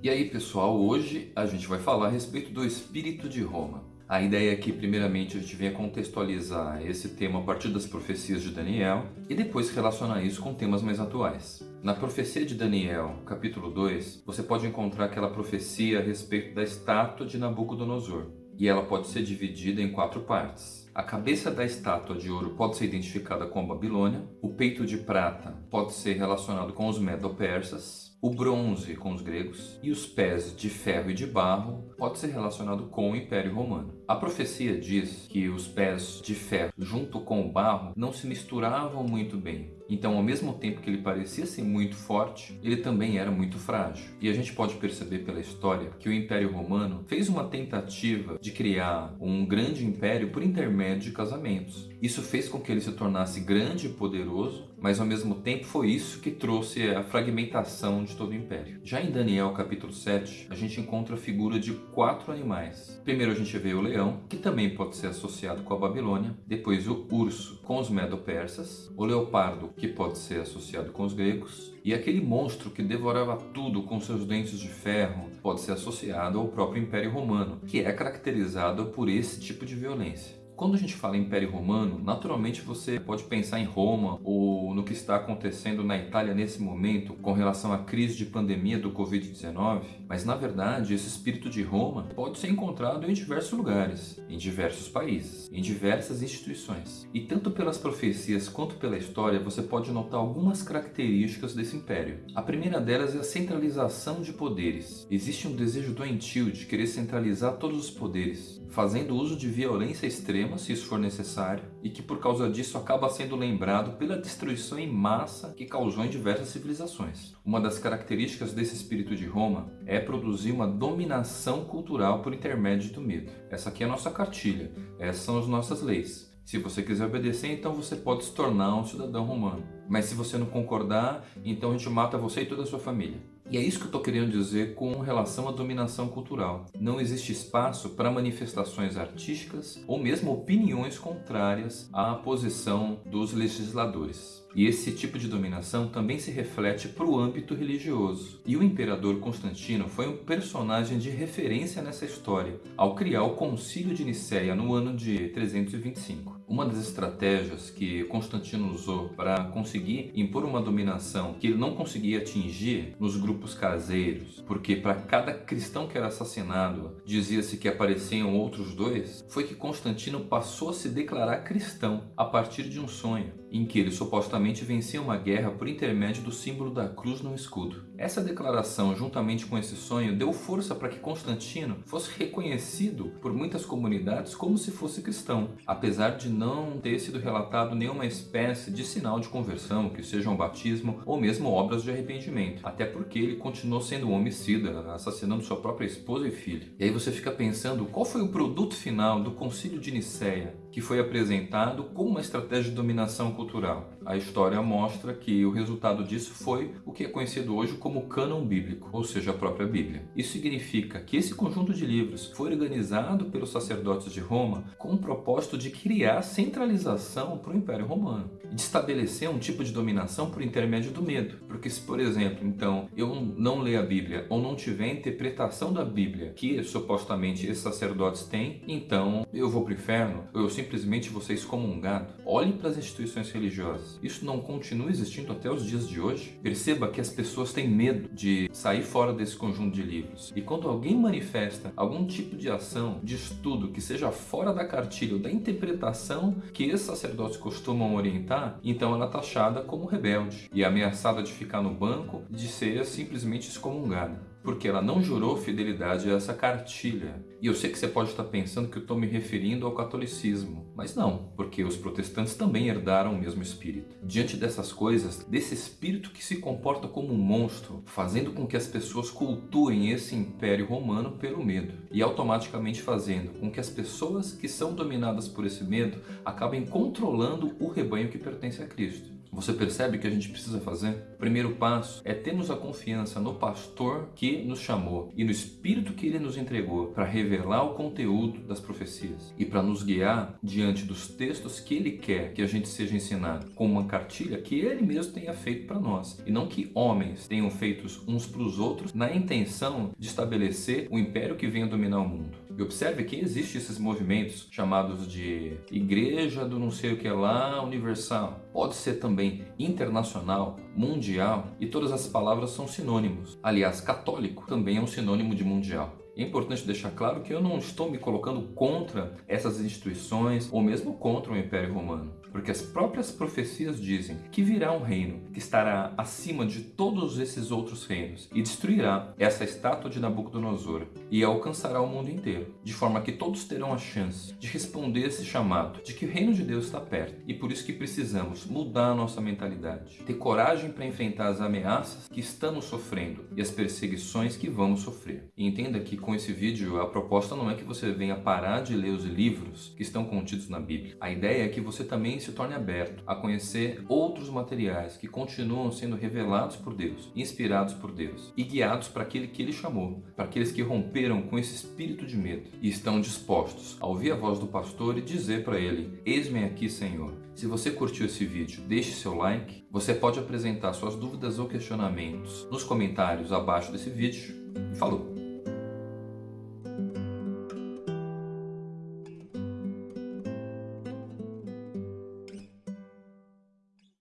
E aí pessoal, hoje a gente vai falar a respeito do espírito de Roma. A ideia é que primeiramente a gente venha contextualizar esse tema a partir das profecias de Daniel e depois relacionar isso com temas mais atuais. Na profecia de Daniel, capítulo 2, você pode encontrar aquela profecia a respeito da estátua de Nabucodonosor. E ela pode ser dividida em quatro partes. A cabeça da estátua de ouro pode ser identificada com a Babilônia, o peito de prata pode ser relacionado com os Medo-Persas, o bronze com os gregos e os pés de ferro e de barro pode ser relacionado com o Império Romano. A profecia diz que os pés de ferro junto com o barro não se misturavam muito bem. Então, ao mesmo tempo que ele parecia ser muito forte, ele também era muito frágil. E a gente pode perceber pela história que o Império Romano fez uma tentativa de criar um grande império por intermédio de casamentos. Isso fez com que ele se tornasse grande e poderoso, mas ao mesmo tempo foi isso que trouxe a fragmentação de todo o império. Já em Daniel capítulo 7, a gente encontra a figura de quatro animais. Primeiro a gente vê o leão, que também pode ser associado com a Babilônia, depois o urso com os medo-persas, o leopardo, que pode ser associado com os gregos, e aquele monstro que devorava tudo com seus dentes de ferro pode ser associado ao próprio Império Romano, que é caracterizado por esse tipo de violência. Quando a gente fala Império Romano, naturalmente você pode pensar em Roma ou no que está acontecendo na Itália nesse momento com relação à crise de pandemia do Covid-19, mas na verdade esse espírito de Roma pode ser encontrado em diversos lugares, em diversos países, em diversas instituições. E tanto pelas profecias quanto pela história você pode notar algumas características desse império. A primeira delas é a centralização de poderes. Existe um desejo doentio de querer centralizar todos os poderes, fazendo uso de violência extrema se isso for necessário, e que por causa disso acaba sendo lembrado pela destruição em massa que causou em diversas civilizações. Uma das características desse espírito de Roma é produzir uma dominação cultural por intermédio do medo. Essa aqui é a nossa cartilha, essas são as nossas leis. Se você quiser obedecer, então você pode se tornar um cidadão romano. Mas se você não concordar, então a gente mata você e toda a sua família. E é isso que eu estou querendo dizer com relação à dominação cultural. Não existe espaço para manifestações artísticas ou mesmo opiniões contrárias à posição dos legisladores. E esse tipo de dominação também se reflete para o âmbito religioso. E o imperador Constantino foi um personagem de referência nessa história, ao criar o Concílio de Nicéia no ano de 325. Uma das estratégias que Constantino usou para conseguir impor uma dominação que ele não conseguia atingir nos grupos caseiros, porque para cada cristão que era assassinado dizia-se que apareciam outros dois, foi que Constantino passou a se declarar cristão a partir de um sonho, em que ele supostamente vencia uma guerra por intermédio do símbolo da cruz no escudo. Essa declaração, juntamente com esse sonho, deu força para que Constantino fosse reconhecido por muitas comunidades como se fosse cristão, apesar de não ter sido relatado nenhuma espécie de sinal de conversão, que seja um batismo ou mesmo obras de arrependimento. Até porque ele continuou sendo um homicida, assassinando sua própria esposa e filho. E aí você fica pensando qual foi o produto final do concílio de Nicéia, que foi apresentado como uma estratégia de dominação cultural. A história mostra que o resultado disso foi o que é conhecido hoje como cânon bíblico, ou seja, a própria Bíblia. Isso significa que esse conjunto de livros foi organizado pelos sacerdotes de Roma com o propósito de criar centralização para o Império Romano de estabelecer um tipo de dominação por intermédio do medo. Porque se, por exemplo, então, eu não ler a Bíblia ou não tiver a interpretação da Bíblia que supostamente esses sacerdotes têm, então eu vou para o inferno, eu simplesmente ser excomungado. Olhe para as instituições religiosas. Isso não continua existindo até os dias de hoje? Perceba que as pessoas têm medo de sair fora desse conjunto de livros. E quando alguém manifesta algum tipo de ação, de estudo que seja fora da cartilha ou da interpretação que esses sacerdotes costumam orientar, então ela é taxada como rebelde e ameaçada de ficar no banco, de ser simplesmente excomungada porque ela não jurou fidelidade a essa cartilha. E eu sei que você pode estar pensando que eu estou me referindo ao catolicismo, mas não, porque os protestantes também herdaram o mesmo espírito. Diante dessas coisas, desse espírito que se comporta como um monstro, fazendo com que as pessoas cultuem esse império romano pelo medo, e automaticamente fazendo com que as pessoas que são dominadas por esse medo acabem controlando o rebanho que pertence a Cristo. Você percebe que a gente precisa fazer? O primeiro passo é termos a confiança no pastor que nos chamou e no Espírito que ele nos entregou para revelar o conteúdo das profecias e para nos guiar diante dos textos que ele quer que a gente seja ensinado, com uma cartilha que ele mesmo tenha feito para nós e não que homens tenham feito uns para os outros na intenção de estabelecer o império que venha dominar o mundo. E observe que existem esses movimentos chamados de Igreja do não sei o que lá universal. Pode ser também internacional, mundial e todas as palavras são sinônimos. Aliás, católico também é um sinônimo de mundial. É importante deixar claro que eu não estou me colocando contra essas instituições ou mesmo contra o Império Romano, porque as próprias profecias dizem que virá um reino que estará acima de todos esses outros reinos e destruirá essa estátua de Nabucodonosor e alcançará o mundo inteiro, de forma que todos terão a chance de responder esse chamado de que o reino de Deus está perto e por isso que precisamos mudar a nossa mentalidade, ter coragem para enfrentar as ameaças que estamos sofrendo e as perseguições que vamos sofrer. E entenda que com esse vídeo, a proposta não é que você venha parar de ler os livros que estão contidos na Bíblia. A ideia é que você se torne aberto a conhecer outros materiais que continuam sendo revelados por Deus, inspirados por Deus e guiados para aquele que Ele chamou, para aqueles que romperam com esse espírito de medo e estão dispostos a ouvir a voz do pastor e dizer para ele: Eis-me aqui, Senhor. Se você curtiu esse vídeo, deixe seu like. Você pode apresentar suas dúvidas ou questionamentos nos comentários abaixo desse vídeo. Falou!